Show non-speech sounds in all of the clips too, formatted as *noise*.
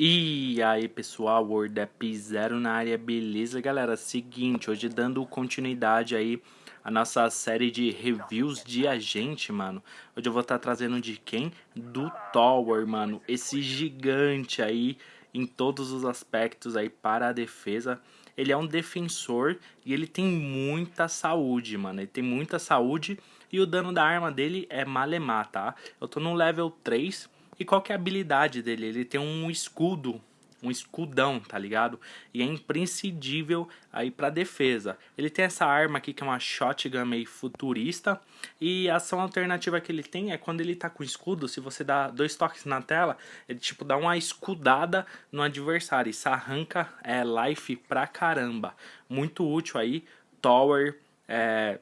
E aí pessoal, WordApp Zero na área, beleza galera? Seguinte, hoje dando continuidade aí a nossa série de reviews de agente, mano. Hoje eu vou estar tá trazendo de quem? Do Tower, mano. Esse gigante aí em todos os aspectos aí para a defesa. Ele é um defensor e ele tem muita saúde, mano. Ele tem muita saúde e o dano da arma dele é malemar, tá? Eu tô no level 3 e qual que é a habilidade dele? Ele tem um escudo, um escudão, tá ligado? E é imprescindível aí pra defesa. Ele tem essa arma aqui que é uma shotgun meio futurista. E a ação alternativa que ele tem é quando ele tá com escudo, se você dá dois toques na tela, ele tipo dá uma escudada no adversário. Isso arranca é, life pra caramba. Muito útil aí, Tower, é,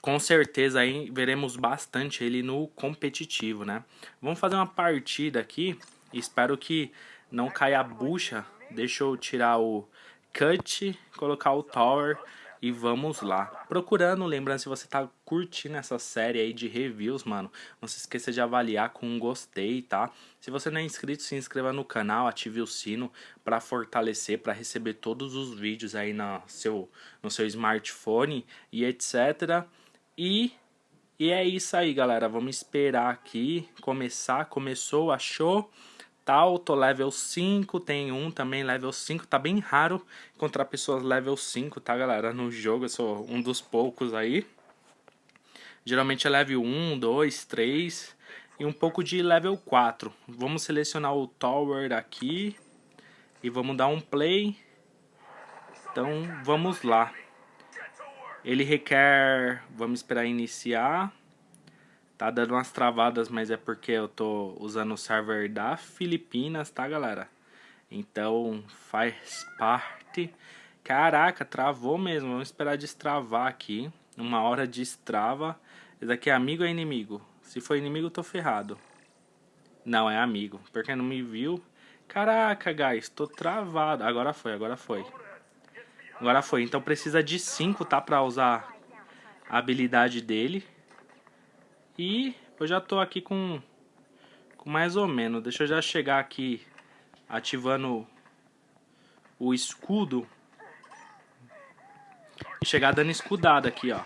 com certeza aí veremos bastante ele no competitivo, né? Vamos fazer uma partida aqui. Espero que não caia a bucha. Deixa eu tirar o cut, colocar o tower e vamos lá. Procurando, lembrando, se você tá curtindo essa série aí de reviews, mano, não se esqueça de avaliar com um gostei, tá? Se você não é inscrito, se inscreva no canal, ative o sino para fortalecer, para receber todos os vídeos aí no seu, no seu smartphone e etc. E, e é isso aí, galera. Vamos esperar aqui começar. Começou, achou tal, tô level 5, tem um também level 5, tá bem raro encontrar pessoas level 5, tá galera, no jogo, eu sou um dos poucos aí. Geralmente é level 1, 2, 3 e um pouco de level 4. Vamos selecionar o Tower aqui e vamos dar um play. Então vamos lá. Ele requer, vamos esperar iniciar. Tá dando umas travadas, mas é porque eu tô usando o server da Filipinas, tá, galera? Então, faz parte. Caraca, travou mesmo. Vamos esperar destravar aqui. Uma hora destrava. Esse aqui é amigo ou é inimigo? Se for inimigo, tô ferrado. Não, é amigo. Porque não me viu. Caraca, guys, tô travado. Agora foi, agora foi. Agora foi. Então precisa de 5, tá? Pra usar a habilidade dele. E eu já tô aqui com, com mais ou menos. Deixa eu já chegar aqui ativando o escudo. E chegar dando escudada aqui, ó.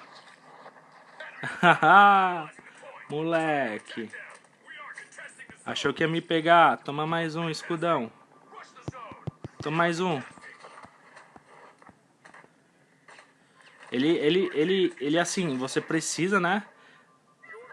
*laughs* Moleque. Achou que ia me pegar. Toma mais um, escudão. Toma mais um. Ele, ele, ele, ele assim, você precisa, né?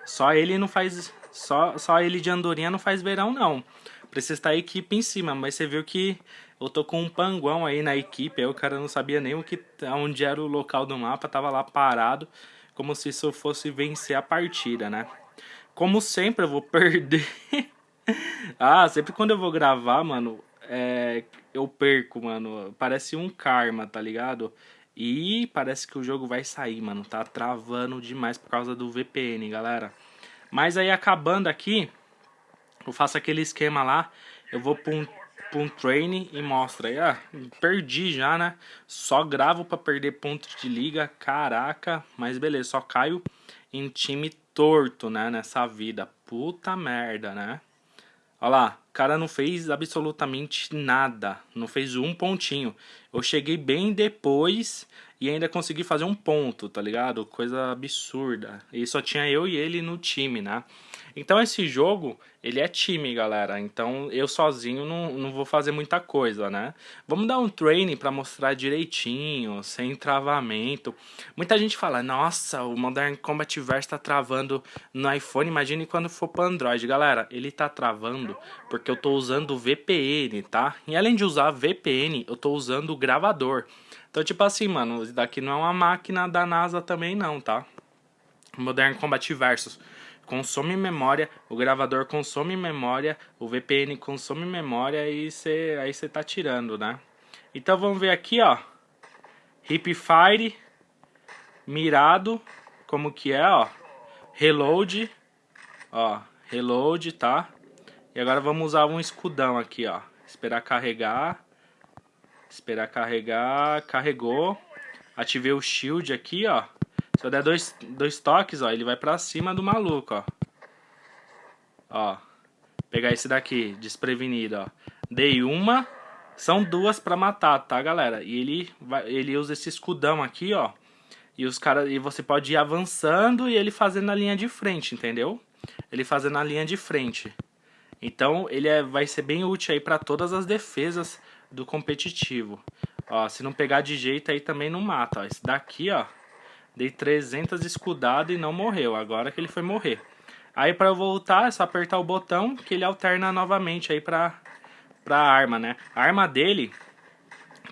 Só ele não faz. Só, só ele de andorinha não faz verão, não. Precisa estar a equipe em cima, mas você viu que eu tô com um panguão aí na equipe. Aí o cara não sabia nem o que, onde era o local do mapa, tava lá parado, como se isso fosse vencer a partida, né? Como sempre, eu vou *laughs* perder. ah, sempre quando eu vou gravar, mano, é, eu perco, mano. Parece um karma, tá ligado? E parece que o jogo vai sair, mano. Tá travando demais por causa do VPN, galera. Mas aí acabando aqui, eu faço aquele esquema lá. Eu vou pra um, pra um training e mostro aí. Ah, perdi já, né? Só gravo pra perder ponto de liga. Caraca, mas beleza, só caio em time torto, né? Nessa vida. Puta merda, né? Olha lá, o cara não fez absolutamente nada, não fez um pontinho. Eu cheguei bem depois e ainda consegui fazer um ponto, tá ligado? Coisa absurda. E só tinha eu e ele no time, né? Então esse jogo, ele é time, galera. Então eu sozinho não, não vou fazer muita coisa, né? Vamos dar um training para mostrar direitinho, sem travamento. Muita gente fala, nossa, o Modern Combat Verse tá travando no iPhone. Imagine quando for para Android. Galera, ele tá travando porque eu tô usando VPN, tá? E além de usar VPN, eu tô usando o gravador. Então, tipo assim, mano, isso daqui não é uma máquina da NASA também não, tá? Modern Combat Versus consome memória, o gravador consome memória, o VPN consome memória e cê, aí você tá tirando, né? Então vamos ver aqui, ó. Hipfire, mirado, como que é, ó. Reload, ó, reload, tá? E agora vamos usar um escudão aqui, ó. Esperar carregar. Esperar carregar. Carregou. Ativei o shield aqui, ó. Se eu der dois, dois toques, ó, ele vai pra cima do maluco, ó. Ó. Pegar esse daqui, desprevenido, ó. Dei uma. São duas pra matar, tá, galera? E ele, vai, ele usa esse escudão aqui, ó. E, os cara, e você pode ir avançando e ele fazendo a linha de frente, entendeu? Ele fazendo a linha de frente. Então, ele é, vai ser bem útil aí para todas as defesas do competitivo. Ó, se não pegar de jeito aí também não mata, ó. Esse daqui, ó, dei 300 escudado e não morreu. Agora que ele foi morrer. Aí para eu voltar é só apertar o botão que ele alterna novamente aí pra, pra arma, né? A arma dele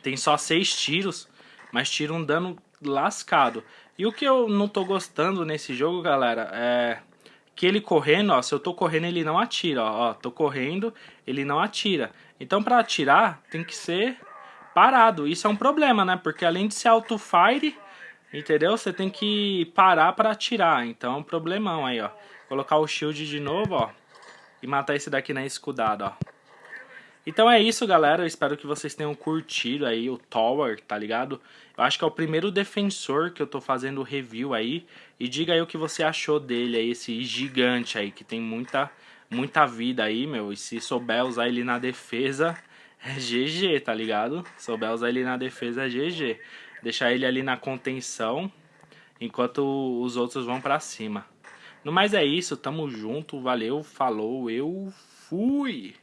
tem só 6 tiros, mas tira um dano lascado. E o que eu não tô gostando nesse jogo, galera, é que ele correndo, ó, se eu tô correndo ele não atira, ó, ó tô correndo, ele não atira. Então para atirar tem que ser parado. Isso é um problema, né? Porque além de ser auto-fire, entendeu? Você tem que parar para atirar. Então é um problemão aí, ó. Colocar o shield de novo, ó. E matar esse daqui na escudada, ó. Então é isso, galera. Espero que vocês tenham curtido aí o Tower, tá ligado? Eu acho que é o primeiro defensor que eu tô fazendo review aí. E diga aí o que você achou dele aí, esse gigante aí, que tem muita, muita vida aí, meu. E se souber usar ele na defesa, *laughs* é GG, tá ligado? Souber usar ele na defesa, é GG. Deixar ele ali na contenção, enquanto os outros vão pra cima. No mais é isso, tamo junto, valeu, falou, eu fui!